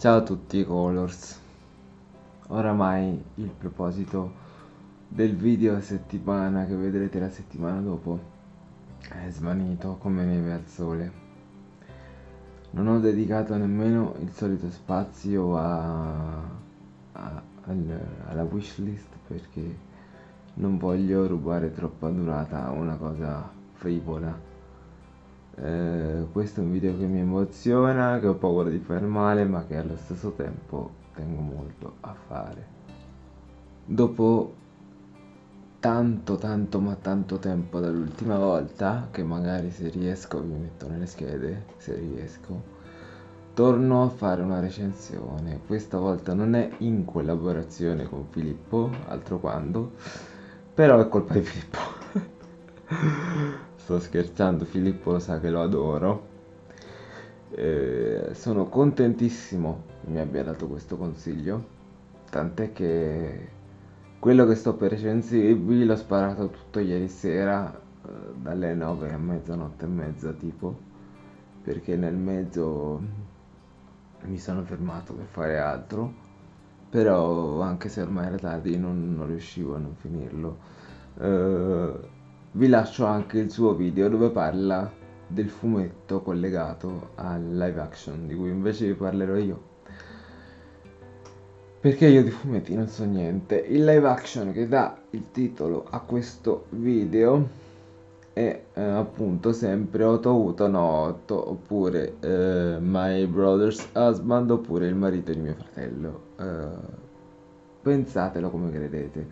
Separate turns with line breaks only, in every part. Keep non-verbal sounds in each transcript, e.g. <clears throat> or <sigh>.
Ciao a tutti Colors. Oramai il proposito del video settimana che vedrete la settimana dopo è svanito come neve al sole. Non ho dedicato nemmeno il solito spazio a, a, al, alla wishlist perché non voglio rubare troppa durata a una cosa frivola eh, questo è un video che mi emoziona, che ho paura di fare male, ma che allo stesso tempo tengo molto a fare. Dopo tanto tanto ma tanto tempo dall'ultima volta, che magari se riesco vi metto nelle schede, se riesco, torno a fare una recensione. Questa volta non è in collaborazione con Filippo, altro quando, però è colpa di Filippo. <laughs> sto scherzando, Filippo lo sa che lo adoro. Eh, sono contentissimo che mi abbia dato questo consiglio, tant'è che quello che sto per recensirvi l'ho sparato tutto ieri sera, eh, dalle 9 a mezzanotte e mezza tipo, perché nel mezzo mi sono fermato per fare altro, però anche se ormai era tardi non, non riuscivo a non finirlo. Eh, vi lascio anche il suo video dove parla del fumetto collegato al live action di cui invece vi parlerò io. Perché io di fumetti non so niente. Il live action che dà il titolo a questo video è eh, appunto sempre Otto Uto Otto oppure eh, My Brother's Husband oppure il marito di mio fratello. Eh, pensatelo come credete.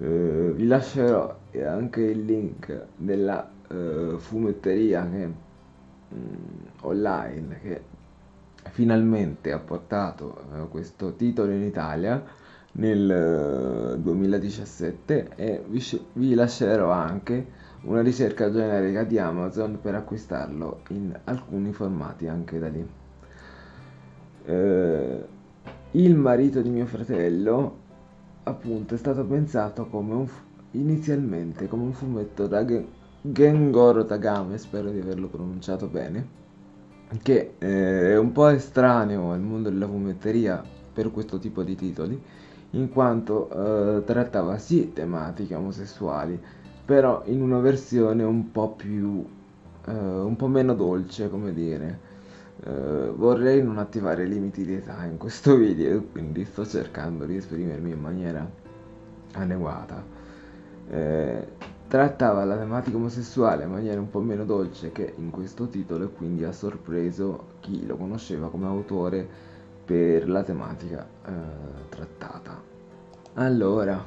Eh, vi lascerò anche il link della eh, fumetteria che, mm, online che finalmente ha portato eh, questo titolo in Italia nel 2017 eh, e vi, vi lascerò anche una ricerca generica di Amazon per acquistarlo in alcuni formati anche da lì. Eh, il marito di mio fratello appunto è stato pensato come un inizialmente come un fumetto da Gengoro Tagame, spero di averlo pronunciato bene, che eh, è un po' estraneo al mondo della fumetteria per questo tipo di titoli, in quanto eh, trattava sì tematiche omosessuali, però in una versione un po' più, eh, un po' meno dolce, come dire. Uh, vorrei non attivare limiti di età in questo <laughs> video quindi sto cercando di esprimermi in maniera adeguata uh, trattava la tematica omosessuale in maniera un po' meno dolce che in questo titolo e quindi ha sorpreso chi lo conosceva come autore per la tematica uh, trattata. Allora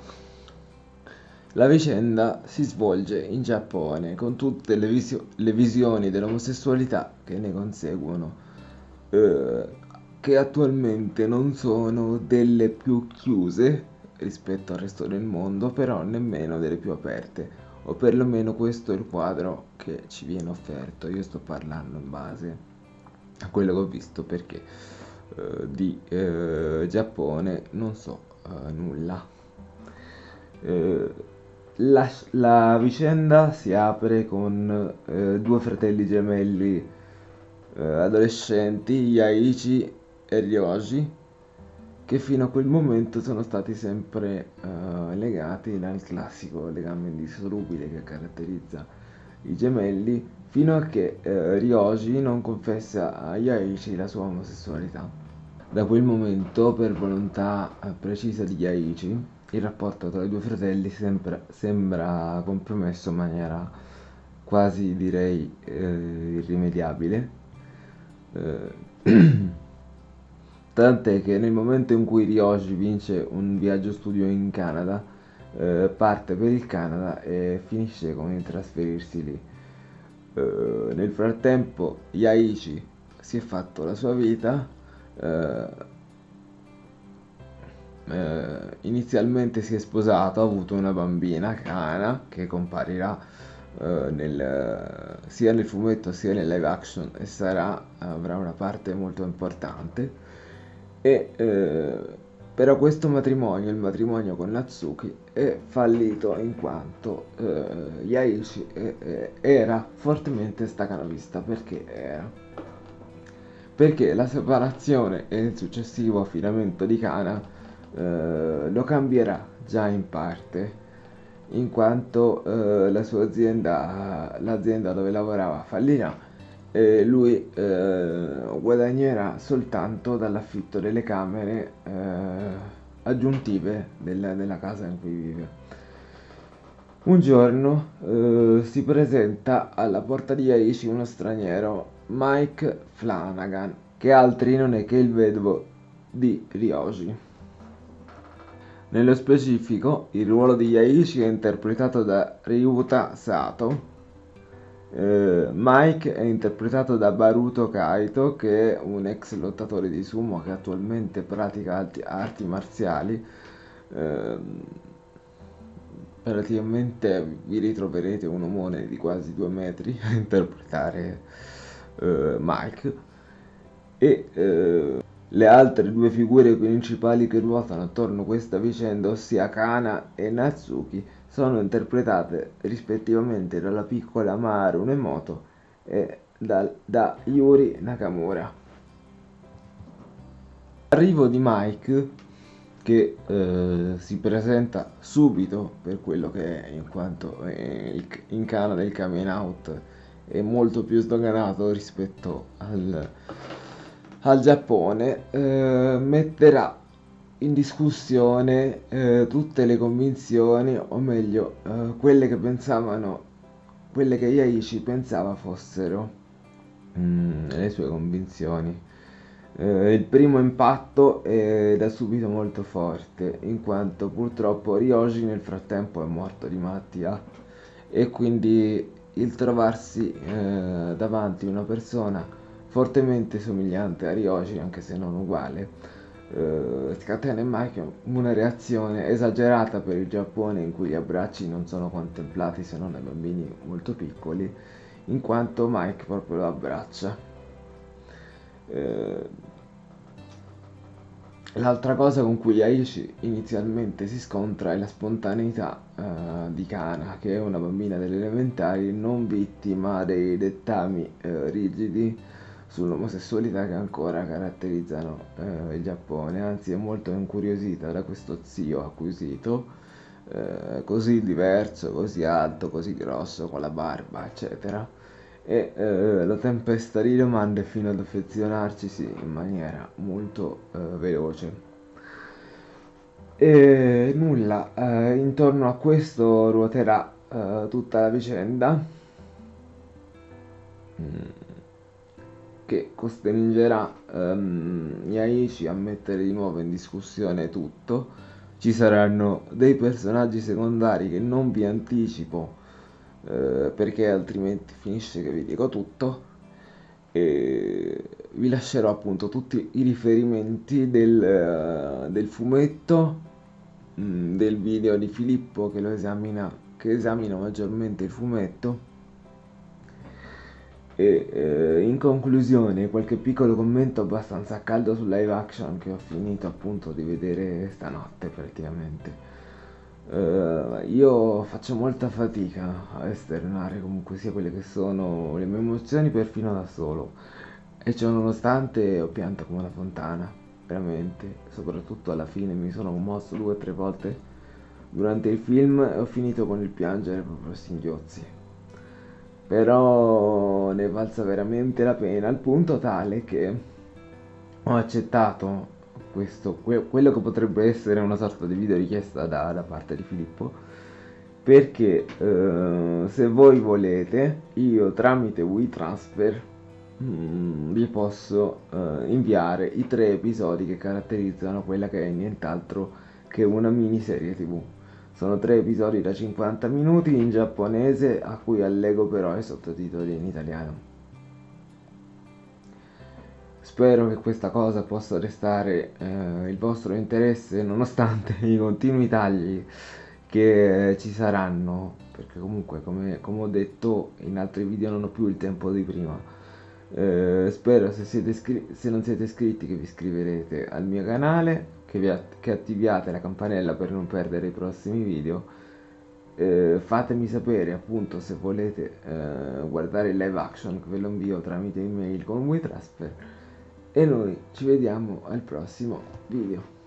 la vicenda si svolge in Giappone con tutte le, visio- le visioni dell'omosessualità che ne conseguono, eh, che attualmente non sono delle più chiuse rispetto al resto del mondo, però nemmeno delle più aperte, o perlomeno questo è il quadro che ci viene offerto. Io sto parlando in base a quello che ho visto perché eh, di eh, Giappone non so eh, nulla. Eh, la, la vicenda si apre con eh, due fratelli gemelli eh, adolescenti, Yaichi e Ryoji, che fino a quel momento sono stati sempre eh, legati dal classico legame indissolubile che caratterizza i gemelli, fino a che eh, Ryoji non confessa a Yaichi la sua omosessualità. Da quel momento, per volontà eh, precisa di Yaichi, il rapporto tra i due fratelli sembra, sembra compromesso in maniera quasi direi eh, irrimediabile. Eh, <clears throat> tant'è che nel momento in cui Ryoji vince un viaggio studio in Canada, eh, parte per il Canada e finisce con il trasferirsi lì. Eh, nel frattempo Yaichi si è fatto la sua vita, eh, eh, inizialmente si è sposato, ha avuto una bambina, Kana, che comparirà eh, nel, sia nel fumetto sia nel live action e sarà, avrà una parte molto importante. E, eh, però questo matrimonio, il matrimonio con Natsuki, è fallito in quanto eh, Yaichi eh, era fortemente stacanovista perché era? Perché la separazione e il successivo affidamento di Kana eh, lo cambierà già in parte in quanto eh, la sua azienda, l'azienda dove lavorava fallirà. E lui eh, guadagnerà soltanto dall'affitto delle camere eh, aggiuntive del, della casa in cui vive. Un giorno eh, si presenta alla porta di Aishi uno straniero, Mike Flanagan, che altri non è che il vedovo di Ryoji. Nello specifico, il ruolo di Yaishi è interpretato da Ryuta Sato. Eh, Mike è interpretato da Baruto Kaito, che è un ex lottatore di sumo che attualmente pratica arti, arti marziali. Eh, praticamente vi ritroverete un omone di quasi due metri a interpretare eh, Mike. E eh, le altre due figure principali che ruotano attorno a questa vicenda, ossia Kana e Natsuki, sono interpretate rispettivamente dalla piccola Maru Nemoto e da, da Yuri Nakamura. Arrivo di Mike che eh, si presenta subito per quello che è in quanto in Canada il coming out è molto più sdoganato rispetto al al Giappone eh, metterà in discussione eh, tutte le convinzioni, o meglio, eh, quelle che pensavano, quelle che Yaishi pensava fossero mm, le sue convinzioni. Eh, il primo impatto è da subito molto forte, in quanto purtroppo Ryoji nel frattempo è morto di malattia e quindi il trovarsi eh, davanti una persona fortemente somigliante a Ryoji, anche se non uguale, eh, scatena in Mike una reazione esagerata per il Giappone in cui gli abbracci non sono contemplati se non ai bambini molto piccoli, in quanto Mike proprio lo abbraccia. Eh, L'altra cosa con cui Aishi inizialmente si scontra è la spontaneità uh, di Kana, che è una bambina delle elementari non vittima dei dettami uh, rigidi sull'omosessualità che ancora caratterizzano eh, il Giappone, anzi è molto incuriosita da questo zio acquisito, eh, così diverso, così alto, così grosso, con la barba, eccetera, e eh, la tempesta di domande fino ad affezionarcisi in maniera molto eh, veloce. E nulla, eh, intorno a questo ruoterà eh, tutta la vicenda. Mm che costringerà um, Yaichi a mettere di nuovo in discussione tutto. Ci saranno dei personaggi secondari che non vi anticipo eh, perché altrimenti finisce che vi dico tutto e vi lascerò appunto tutti i riferimenti del, uh, del fumetto mh, mm, del video di Filippo che lo esamina che esamina maggiormente il fumetto e eh, in conclusione, qualche piccolo commento abbastanza caldo sul live action che ho finito appunto di vedere stanotte praticamente. Uh, io faccio molta fatica a esternare comunque sia quelle che sono le mie emozioni perfino da solo. E ciò nonostante ho pianto come una fontana, veramente, soprattutto alla fine mi sono commosso due o tre volte durante il film e ho finito con il piangere proprio a singhiozzi però ne valsa veramente la pena al punto tale che ho accettato questo, que- quello che potrebbe essere una sorta di video richiesta da, da parte di Filippo perché eh, se voi volete io tramite WeTransfer mm, vi posso eh, inviare i tre episodi che caratterizzano quella che è nient'altro che una miniserie tv sono tre episodi da 50 minuti in giapponese a cui allego però i sottotitoli in italiano. Spero che questa cosa possa restare eh, il vostro interesse nonostante i continui tagli che ci saranno, perché comunque come, come ho detto in altri video non ho più il tempo di prima. Eh, spero se, se non siete iscritti che vi iscriverete al mio canale che, vi che attiviate la campanella per non perdere i prossimi video. Eh, fatemi sapere appunto se volete eh, guardare il live action che ve lo invio tramite email con WeTransfer e noi ci vediamo al prossimo video.